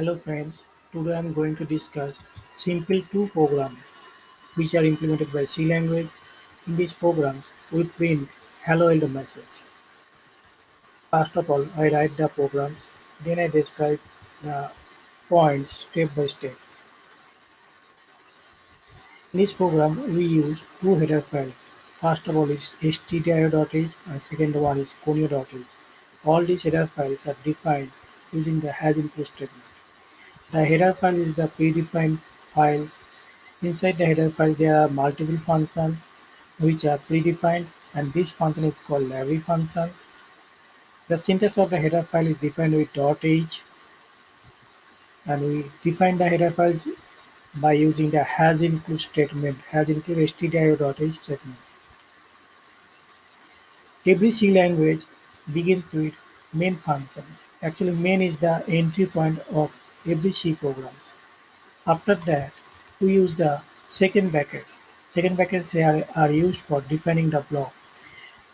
Hello friends, today I am going to discuss simple two programs which are implemented by C language. In these programs, we print hello world message. First of all, I write the programs, then I describe the points step by step. In this program, we use two header files. First of all is stdio.h and second one is conio.h. All these header files are defined using the hash include statement. The header file is the predefined files. Inside the header file there are multiple functions which are predefined and this function is called library functions. The syntax of the header file is defined with .h and we define the header files by using the hash include statement, hash include stdio.h statement. Every C language begins with main functions. Actually main is the entry point of every programs. After that, we use the second brackets. Second brackets are, are used for defining the block.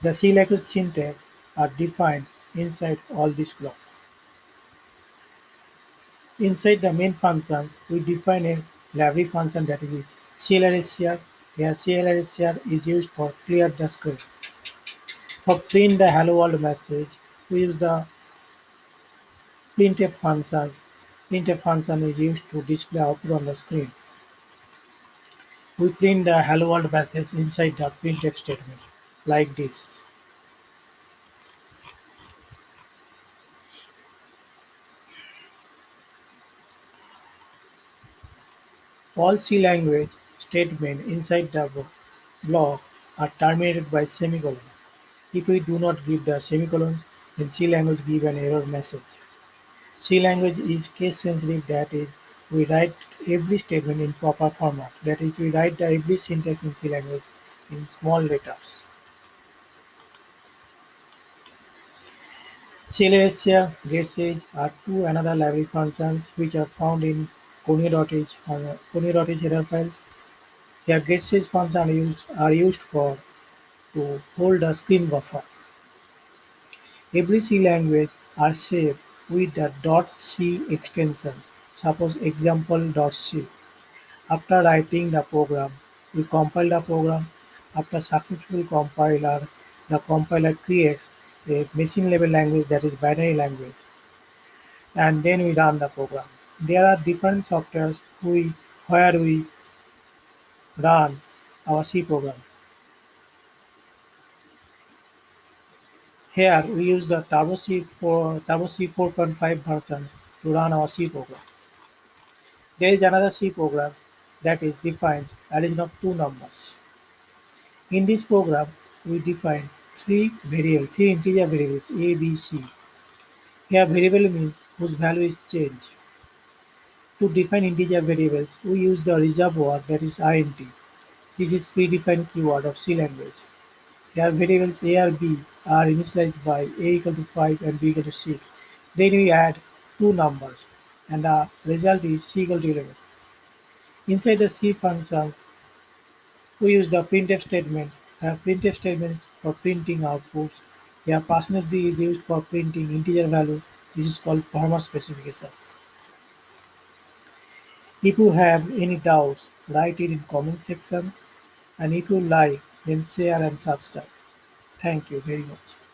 The C language syntax are defined inside all these blocks. Inside the main functions, we define a library function that is CLRSCR. Here CLRSCR is used for clear the screen. For print the hello world message, we use the printf functions Printf function is used to display output on the screen. We print the hello world message inside the printf statement like this. All C language statements inside the block are terminated by semicolons. If we do not give the semicolons, then C language give an error message. C language is case sensitive that is we write every statement in proper format that is we write every syntax in C language in small letters. CLSCR, getch are two another library functions which are found in conio.h uh, conio.h header files. Here getch functions are used, are used for to hold a screen buffer. Every C language are saved with the .c extension, suppose example.c. After writing the program, we compile the program. After successful compiler, the compiler creates a machine level language that is binary language. And then we run the program. There are different softwares we, where we run our C programs. Here we use the Turbo C, for, Turbo C 4.5 version to run our C programs. There is another C program that is defines addition of two numbers. In this program, we define three variables, three integer variables a, b, c. Here variable means whose value is changed. To define integer variables, we use the reserve word that is int. This is predefined keyword of C language. Here variables a or b are initialized by a equal to 5 and b equal to 6. Then we add two numbers and the result is c equal to 11. Inside the C functions, we use the printf statement. A printf statement for printing outputs. Here percentage d is used for printing integer value. This is called format specifications. If you have any doubts, write it in comment sections. And if you like, then share and subscribe. Thank you very much.